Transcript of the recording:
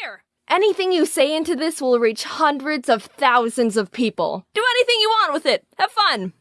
Here. Anything you say into this will reach hundreds of thousands of people. Do anything you want with it. Have fun.